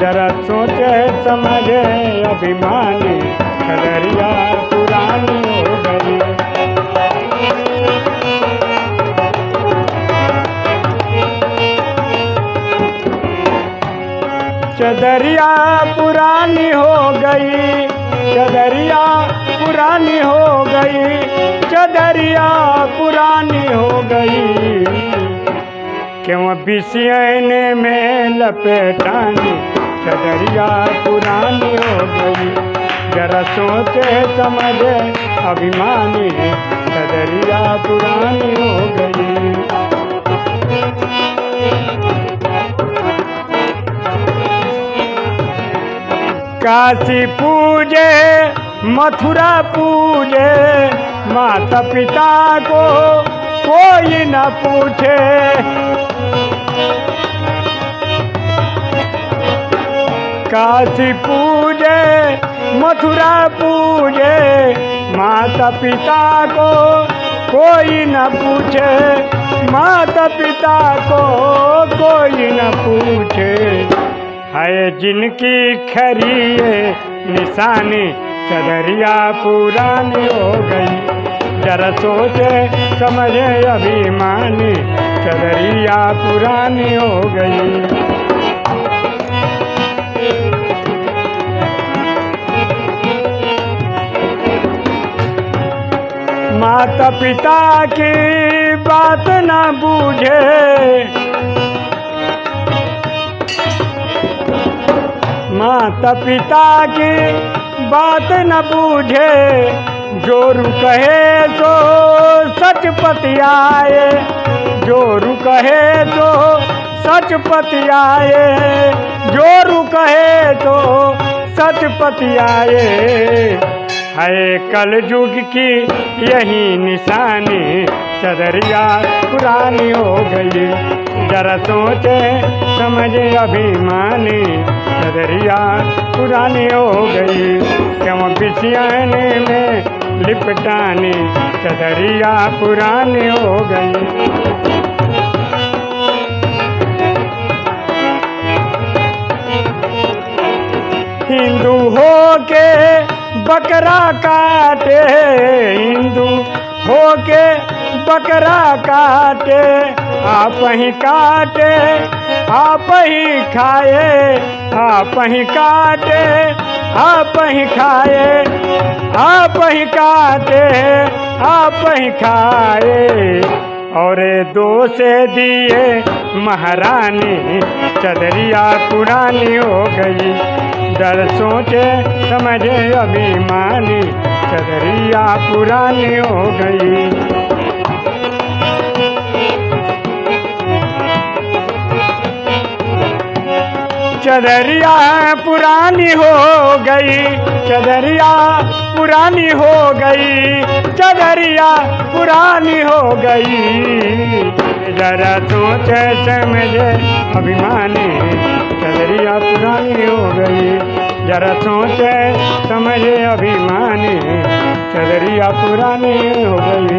जरा सोचे समझे अभिमानी चदरिया पुरानी हो गई। चदरिया पुरानी हो गई, चदरिया पुरानी हो गई, चदरिया पुरानी हो गई। क्यों बिसियने में लपेटानी चदरिया पुरानी हो गई जरा सोचे समझे अभिमानी चदरिया पुरानी हो गई काशी पूजे, मथुरा पूजे, माता पिता को कोई न पूछे। काशी पूजे, मथुरा पूजे माता पिता को कोई न पूछे माता पिता को कोई न पूछे। है जिनकी खरी निशानी, चदरिया पुरानी हो गई। जरा सोचे, समझे अभिमानी, चदरिया पुरानी हो गई। माता पिता की बात ना बूझे। माता पिता की बात न बूझे। जोरू कहे तो सच पतियाए। जोरू कहे तो सच पतियाए। जोरू कहे तो सच पतियाए। है कल युग की यही निशानी। चदरिया पुरानी हो गई, जरा सोचे, समझे अभिमानी। चदरिया पुरानी हो गई, क्यों बिछियाने में लिपटानी। चदरिया पुरानी हो गई। हिंदू हो के बकरा काटे हिंदू हो के बकरा काटे, आप ही काटे, आप ही खाए, आप ही काटे, आप ही खाए, आप ही काटे, आप ही खाए। और दो से दिए, महारानी, चदरिया पुरानी हो गई। डर सोचे समझे अभिमानी, चदरिया पुरानी हो गई। चदरिया पुरानी हो गई, चदरिया पुरानी हो गई, चदरिया पुरानी हो गई। जरा सोचे समझे, अभिमानी चलरिया पुरानी हो गई। जरा सोचे समझे, अभिमानी चलरिया पुरानी हो गई।